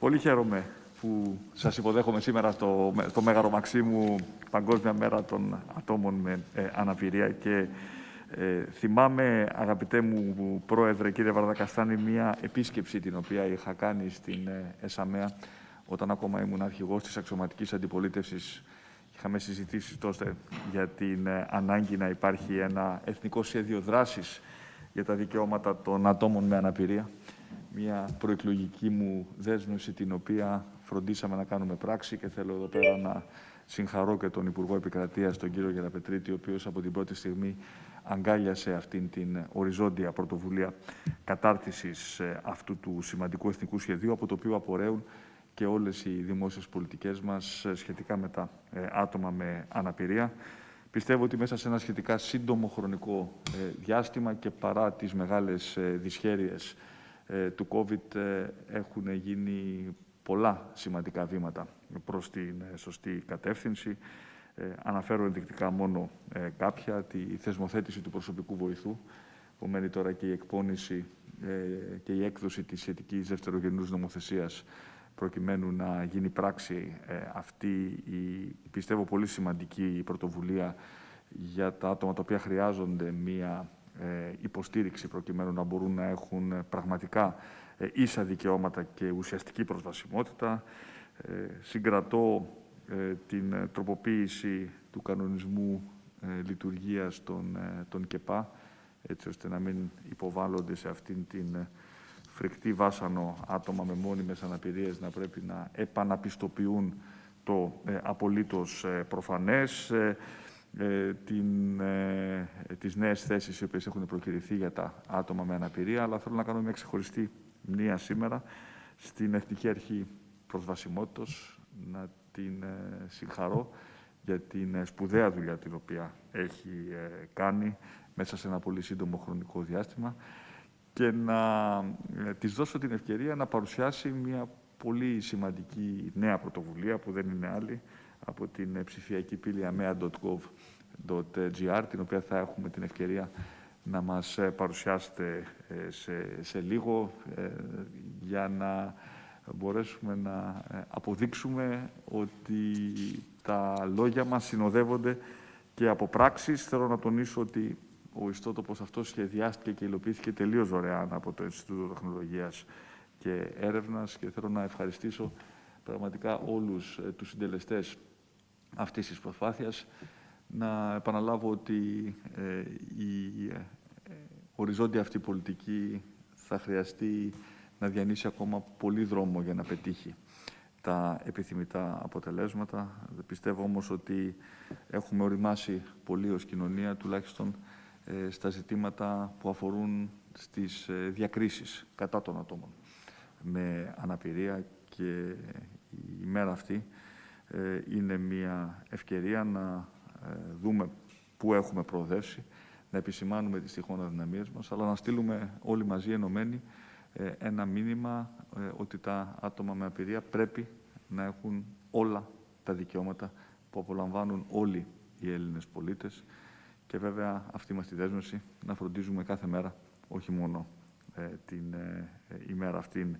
Πολύ χαίρομαι που σας υποδέχομαι σήμερα στο, στο Μέγαρο Μαξίμου Παγκόσμια Μέρα των Ατόμων με ε, Αναπηρία και ε, θυμάμαι, αγαπητέ μου πρόεδρε, κύριε Βαρδακαστάνη, μια επίσκεψη την οποία είχα κάνει στην ε, ΕΣΑΜΕΑ όταν ακόμα ήμουν αρχηγός της αξιωματικής αντιπολίτευσης. Είχαμε συζητήσει τότε για την ε, ανάγκη να υπάρχει ένα εθνικό σχέδιο δράσης για τα δικαιώματα των ατόμων με αναπηρία. Μια προεκλογική μου δέσμευση την οποία φροντίσαμε να κάνουμε πράξη και θέλω εδώ πέρα να συγχαρώ και τον Υπουργό Επικρατείας, τον κύριο Γεραπετρίτη, ο οποίος από την πρώτη στιγμή αγκάλιασε αυτήν την οριζόντια πρωτοβουλία κατάρτισης ε, αυτού του σημαντικού εθνικού σχεδίου, από το οποίο απορρέουν και όλες οι δημόσιες πολιτικές μας ε, σχετικά με τα ε, άτομα με αναπηρία. Πιστεύω ότι μέσα σε ένα σχετικά σύντομο χρονικό διάστημα και παρά τις μεγάλες δυσχέρειες του COVID έχουν γίνει πολλά σημαντικά βήματα προς την σωστή κατεύθυνση. Ε, αναφέρω ενδεικτικά μόνο ε, κάποια, τη θεσμοθέτηση του προσωπικού βοηθού, που μένει τώρα και η εκπόνηση ε, και η έκδοση της σχετικής δευτερογενούς νομοθεσίας προκειμένου να γίνει πράξη αυτή η, πιστεύω, πολύ σημαντική πρωτοβουλία για τα άτομα τα οποία χρειάζονται μία υποστήριξη προκειμένου να μπορούν να έχουν πραγματικά ίσα δικαιώματα και ουσιαστική προσβασιμότητα. Συγκρατώ ε, την ε, τροποποίηση του κανονισμού ε, λειτουργίας των, των ΚΕΠΑ, έτσι ώστε να μην υποβάλλονται σε αυτήν την φρικτή βάσανο άτομα με μόνιμες αναπηρίες να πρέπει να επαναπιστοποιούν το ε, απολύτως προφανές, ε, την, ε, τις νέες θέσεις οι οποίες έχουν προκυρηθεί για τα άτομα με αναπηρία, αλλά θέλω να κάνω μια ξεχωριστή μνήμα σήμερα στην Εθνική Αρχή Προσβασιμότητας, να την ε, συγχαρώ για την ε, σπουδαία δουλειά την οποία έχει ε, κάνει μέσα σε ένα πολύ σύντομο χρονικό διάστημα και να της δώσω την ευκαιρία να παρουσιάσει μια πολύ σημαντική νέα πρωτοβουλία που δεν είναι άλλη από την ψηφιακή πύλη amea.gov.gr την οποία θα έχουμε την ευκαιρία να μας παρουσιάσετε σε, σε λίγο για να μπορέσουμε να ε, αποδείξουμε ότι τα λόγια μας συνοδεύονται και από πράξεις. Θέλω να τονίσω ότι ο ιστότοπος αυτός σχεδιάστηκε και υλοποιήθηκε τελείως δωρεάν από το Ινστιτούτο Τεχνολογίας και Έρευνας και θέλω να ευχαριστήσω πραγματικά όλους ε, τους συντελεστές αυτής της προσπάθειας. Να επαναλάβω ότι ε, η οριζόντια αυτή πολιτική θα χρειαστεί να διανύσει ακόμα πολύ δρόμο για να πετύχει τα επιθυμητά αποτελέσματα. Πιστεύω όμως ότι έχουμε οριμάσει πολύ ως κοινωνία, τουλάχιστον ε, στα ζητήματα που αφορούν στις ε, διακρίσεις κατά των ατόμων με αναπηρία και η μέρα αυτή ε, είναι μια ευκαιρία να δούμε πού έχουμε προοδεύσει, να επισημάνουμε τις τυχόν αδυναμίες μας, αλλά να στείλουμε όλοι μαζί ενωμένοι ε, ένα μήνυμα ε, ότι τα άτομα με απειρία πρέπει να έχουν όλα τα δικαιώματα που απολαμβάνουν όλοι οι Έλληνες πολίτες. Και βέβαια αυτή μας τη δέσμευση να φροντίζουμε κάθε μέρα, όχι μόνο ε, την ημέρα αυτήν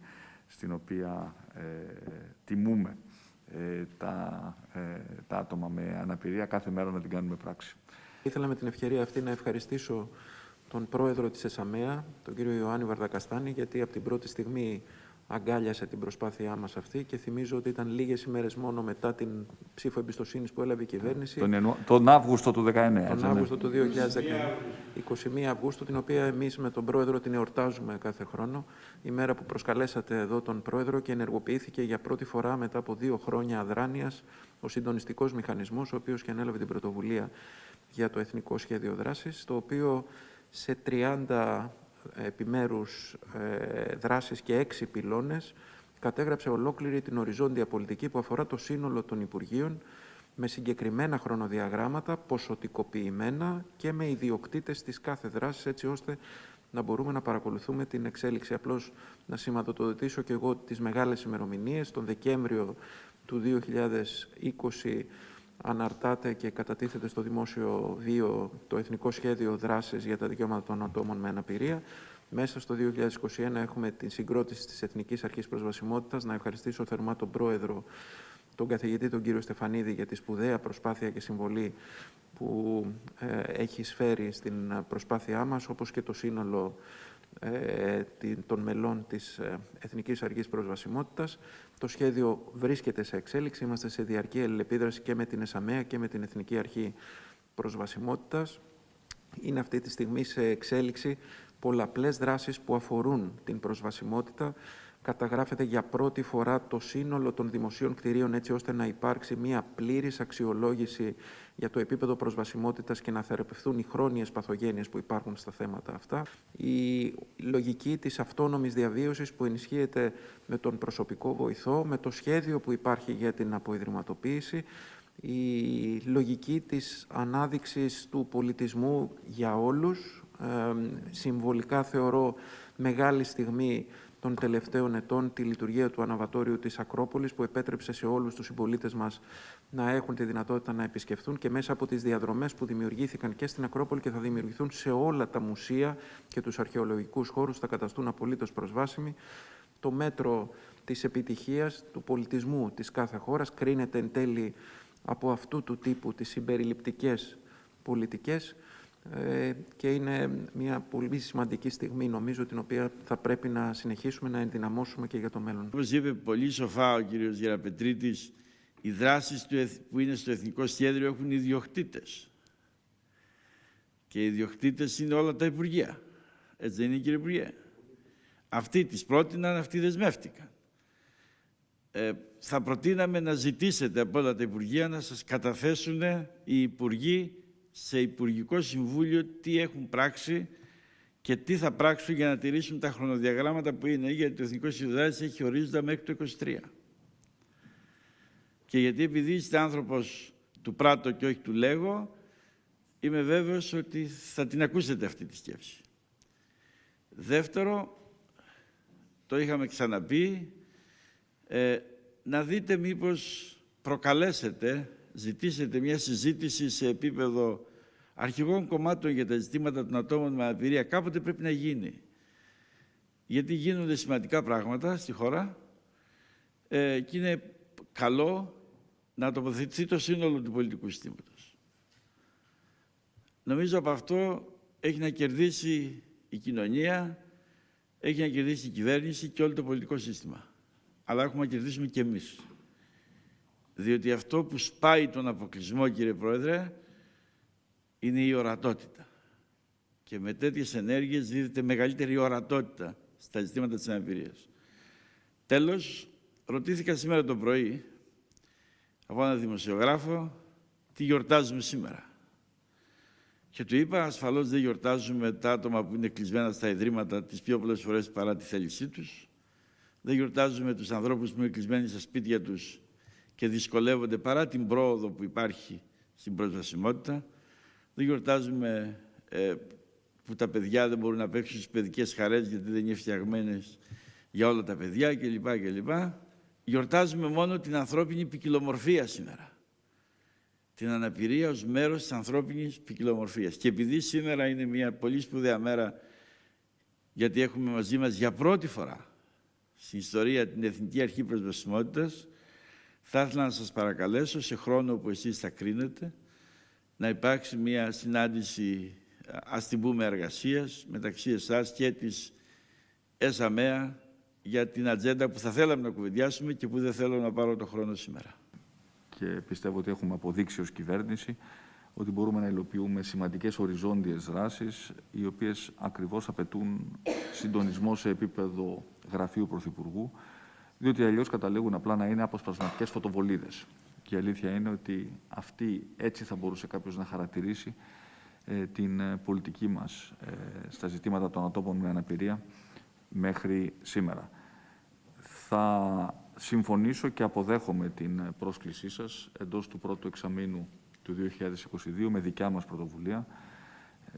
στην οποία τιμούμε τα, τα άτομα με αναπηρία, κάθε μέρα να την κάνουμε πράξη. Ήθελα με την ευκαιρία αυτή να ευχαριστήσω τον πρόεδρο της ΕΣΑΜΕΑ, τον κύριο Ιωάννη Βαρδακαστάνη, γιατί από την πρώτη στιγμή αγκάλιασε την προσπάθειά μας αυτή και θυμίζω ότι ήταν λίγες ημέρες μόνο μετά την ψήφο εμπιστοσύνης που έλαβε η κυβέρνηση. Τον, τον Αύγουστο του 2019. Τον ναι. Αύγουστο του 2019. 21 Αυγούστου, την οποία εμείς με τον πρόεδρο την εορτάζουμε κάθε χρόνο. Η μέρα που προσκαλέσατε εδώ τον πρόεδρο και ενεργοποιήθηκε για πρώτη φορά μετά από δύο χρόνια αδράνειας ο συντονιστικός μηχανισμός, ο οποίος και ανέλαβε την πρωτοβουλία για το Εθνικό Σχέδιο Δράσης, το οποίο σε 30 επιμέρους ε, δράσεις και 6 πυλώνες κατέγραψε ολόκληρη την οριζόντια πολιτική που αφορά το σύνολο των Υπουργείων με συγκεκριμένα χρονοδιαγράμματα, ποσοτικοποιημένα και με ιδιοκτήτες της κάθε δράσης, έτσι ώστε να μπορούμε να παρακολουθούμε την εξέλιξη. Απλώς να σηματοδοτήσω και εγώ τις μεγάλες ημερομηνίες. Τον Δεκέμβριο του 2020 αναρτάται και κατατίθεται στο δημόσιο βίο το Εθνικό Σχέδιο Δράσης για τα Δικαιώματα των Ατόμων με Αναπηρία. Μέσα στο 2021 έχουμε την συγκρότηση της Εθνικής Αρχής Προσβασιμότητας. Να ευχαριστήσω θερμά τον Πρόεδρο, τον καθηγητή τον κύριο Στεφανίδη για τη σπουδαία προσπάθεια και συμβολή που ε, έχει σφέρει στην προσπάθειά μας, όπως και το σύνολο ε, των μελών της ε, Εθνικής Αρχής Προσβασιμότητας. Το σχέδιο βρίσκεται σε εξέλιξη. Είμαστε σε διαρκή αλληλεπίδραση και με την ΕΣΑΜΕΑ και με την Εθνική Αρχή Προσβασιμότητας. Είναι αυτή τη στιγμή σε εξέλιξη πολλαπλές δράσεις που αφορούν την προσβασιμότητα. Καταγράφεται για πρώτη φορά το σύνολο των δημοσίων κτηρίων έτσι ώστε να υπάρξει μια πλήρης αξιολόγηση για το επίπεδο προσβασιμότητας και να θεραπευθούν οι χρόνιες παθογένειες που υπάρχουν στα θέματα αυτά. Η λογική της αυτόνομης διαβίωσης που ενισχύεται με τον προσωπικό βοηθό, με το σχέδιο που υπάρχει για την αποϊδρυματοποίηση, η λογική της ανάδειξης του πολιτισμού για όλους. συμβολικά θεωρώ μεγάλη στιγμή των τελευταίων ετών τη λειτουργία του αναβατόριου της Ακρόπολης που επέτρεψε σε όλους τους συμπολίτες μας να έχουν τη δυνατότητα να επισκεφθούν και μέσα από τις διαδρομές που δημιουργήθηκαν και στην Ακρόπολη και θα δημιουργηθούν σε όλα τα μουσεία και τους αρχαιολογικούς χώρους θα καταστούν απολύτως προσβάσιμοι. Το μέτρο της επιτυχίας του πολιτισμού της κάθε χώρας κρίνεται εν τέλει από αυτού του τύπου τις συμπεριληπτικές πολιτικές ε, και είναι μια πολύ σημαντική στιγμή νομίζω την οποία θα πρέπει να συνεχίσουμε να ενδυναμώσουμε και για το μέλλον. Όπως είπε πολύ σοφά ο κύριος Γεραπετρίτης, οι δράσεις που είναι στο Εθνικό Σχέδιο έχουν ιδιοκτήτες. Και οι ιδιοκτήτες είναι όλα τα Υπουργεία. Έτσι δεν είναι κύριε Υπουργέ; Αυτοί τις πρότειναν, αυτοί δεσμεύτηκαν. Ε, θα προτείναμε να ζητήσετε από όλα τα Υπουργεία να σας καταθέσουν οι Υπουργοί σε Υπουργικό Συμβούλιο τι έχουν πράξει και τι θα πράξουν για να τηρήσουν τα χρονοδιαγράμματα που είναι, γιατί το Εθνικό Συνδράτη έχει ορίζοντα μέχρι το 23. Και γιατί επειδή είστε άνθρωπος του πράτο και όχι του λέγω, είμαι βέβαιος ότι θα την ακούσετε αυτή τη σκέψη. Δεύτερο, το είχαμε ξαναπεί, ε, να δείτε μήπως προκαλέσετε ζητήσετε μια συζήτηση σε επίπεδο αρχηγών κομμάτων για τα ζητήματα των ατόμων με αναπηρία, κάποτε πρέπει να γίνει. Γιατί γίνονται σημαντικά πράγματα στη χώρα ε, και είναι καλό να τοποθετηθεί το σύνολο του πολιτικού συστήματος. Νομίζω από αυτό έχει να κερδίσει η κοινωνία, έχει να κερδίσει η κυβέρνηση και όλο το πολιτικό σύστημα. Αλλά έχουμε να κερδίσουμε και εμείς. Διότι αυτό που σπάει τον αποκλεισμό, κύριε Πρόεδρε, είναι η ορατότητα. Και με τέτοιες ενέργειες δίδεται μεγαλύτερη ορατότητα στα ζητήματα της αναπηρίας. Τέλος, ρωτήθηκα σήμερα το πρωί από έναν δημοσιογράφο τι γιορτάζουμε σήμερα; Και του είπα, ασφαλώς δεν γιορτάζουμε τα άτομα που είναι κλεισμένα στα ιδρύματα τις πιο πολλές φορές παρά τη θέλησή τους. Δεν γιορτάζουμε τους ανθρώπους που είναι κλεισμένοι στα σπίτια τους και δυσκολεύονται παρά την πρόοδο που υπάρχει στην προσβασιμότητα. Δεν γιορτάζουμε ε, που τα παιδιά δεν μπορούν να παίξουν στις παιδικές χαρές γιατί δεν είναι φτιαγμένες για όλα τα παιδιά κλπ. κλπ. Γιορτάζουμε μόνο την ανθρώπινη ποικιλομορφία σήμερα. Την αναπηρία ως μέρος της ανθρώπινης ποικιλομορφίας. Και επειδή σήμερα είναι μια πολύ σπουδαία μέρα γιατί έχουμε μαζί μας για πρώτη φορά στην ιστορία την Εθνική Αρχή Προσβασιμότητας, θα ήθελα να σας παρακαλέσω σε χρόνο που εσείς θα κρίνετε να υπάρξει μια συνάντηση, ας την πούμε εργασίας, μεταξύ εσάς και της ΕΣΑΜΕΑ για την ατζέντα που θα θέλαμε να κουβεντιάσουμε και που δεν θέλω να πάρω το χρόνο σήμερα. Και πιστεύω ότι έχουμε αποδείξει ως κυβέρνηση ότι μπορούμε να υλοποιούμε σημαντικές οριζόντιες δράσεις, οι οποίες ακριβώς απαιτούν συντονισμό σε επίπεδο γραφείου Πρωθυπουργού, διότι αλλιώς καταλήγουν απλά να είναι αποσπασματικές φωτοβολίδες. Και η αλήθεια είναι ότι αυτή έτσι θα μπορούσε κάποιος να χαρακτηρίσει ε, την ε, πολιτική μας ε, στα ζητήματα των ατόμων με αναπηρία μέχρι σήμερα. Θα συμφωνήσω και αποδέχομαι την πρόσκλησή σας εντός του πρώτου εξαμήνου του 2022 με δικιά μας πρωτοβουλία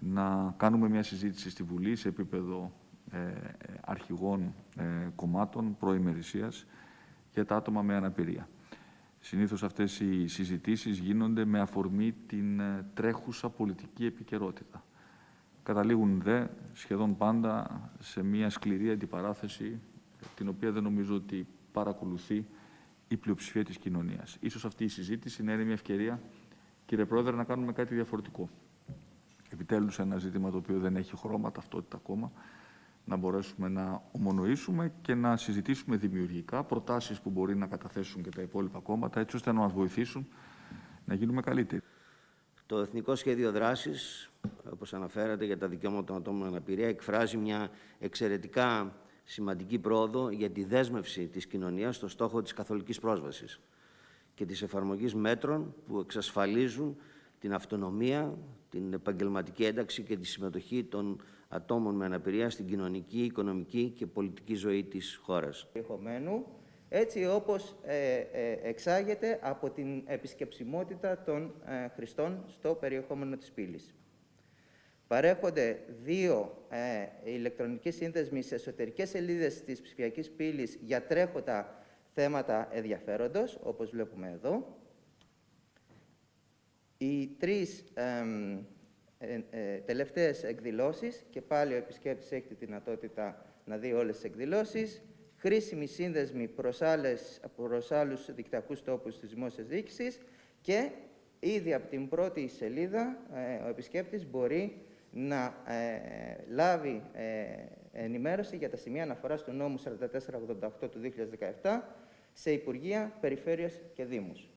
να κάνουμε μια συζήτηση στη Βουλή σε επίπεδο ε, αρχηγών ε, κομμάτων προημερησίας για τα άτομα με αναπηρία. Συνήθως αυτές οι συζητήσεις γίνονται με αφορμή την ε, τρέχουσα πολιτική επικαιρότητα. καταλήγουν δε σχεδόν πάντα σε μια σκληρή αντιπαράθεση την οποία δεν νομίζω ότι παρακολουθεί η πλειοψηφία της κοινωνίας. Ίσως αυτή η συζήτηση να είναι μια ευκαιρία, κύριε Πρόεδρε, να κάνουμε κάτι διαφορετικό. Επιτέλους ένα ζήτημα το οποίο δεν έχει χρώμα, ταυτότητα ακόμα, να μπορέσουμε να ομονοήσουμε και να συζητήσουμε δημιουργικά προτάσεις που μπορεί να καταθέσουν και τα υπόλοιπα κόμματα, έτσι ώστε να μας βοηθήσουν να γίνουμε καλύτεροι. Το Εθνικό Σχέδιο Δράσης, όπως αναφέρατε για τα δικαιώματα των ατόμων με αναπηρία, εκφράζει μια εξαιρετικά σημαντική πρόοδο για τη δέσμευση της κοινωνίας στο στόχο της καθολικής πρόσβασης και της εφαρμογής μέτρων που εξασφαλίζουν την αυτονομία, την επαγγελματική ένταξη και τη συμμετοχή των ατόμων με αναπηρία στην κοινωνική, οικονομική και πολιτική ζωή της χώρας. περιεχομένου, έτσι όπως ε, ε, εξάγεται από την επισκεψιμότητα των ε, χρηστών στο περιεχόμενο της πύλης. Παρέχονται δύο ε, ηλεκτρονικοί σύνδεσμοι σε εσωτερικές σελίδες της ψηφιακής πύλης για τρέχοντα θέματα ενδιαφέροντος, όπως βλέπουμε εδώ. Οι τρεις εμ, ε, ε, τελευταίες εκδηλώσεις, και πάλι ο επισκέπτης έχει τη δυνατότητα να δει όλες τις εκδηλώσεις, χρήσιμοι σύνδεσμοι προς, άλλες, προς άλλους δικτυακούς τόπους της δημόσιας διοίκησης και ήδη από την πρώτη σελίδα ε, ο επισκέπτης μπορεί να ε, λάβει ε, ενημέρωση για τα σημεία αναφοράς του νόμου 4488 του 2017 σε Υπουργεία, Περιφέρειες και Δήμους.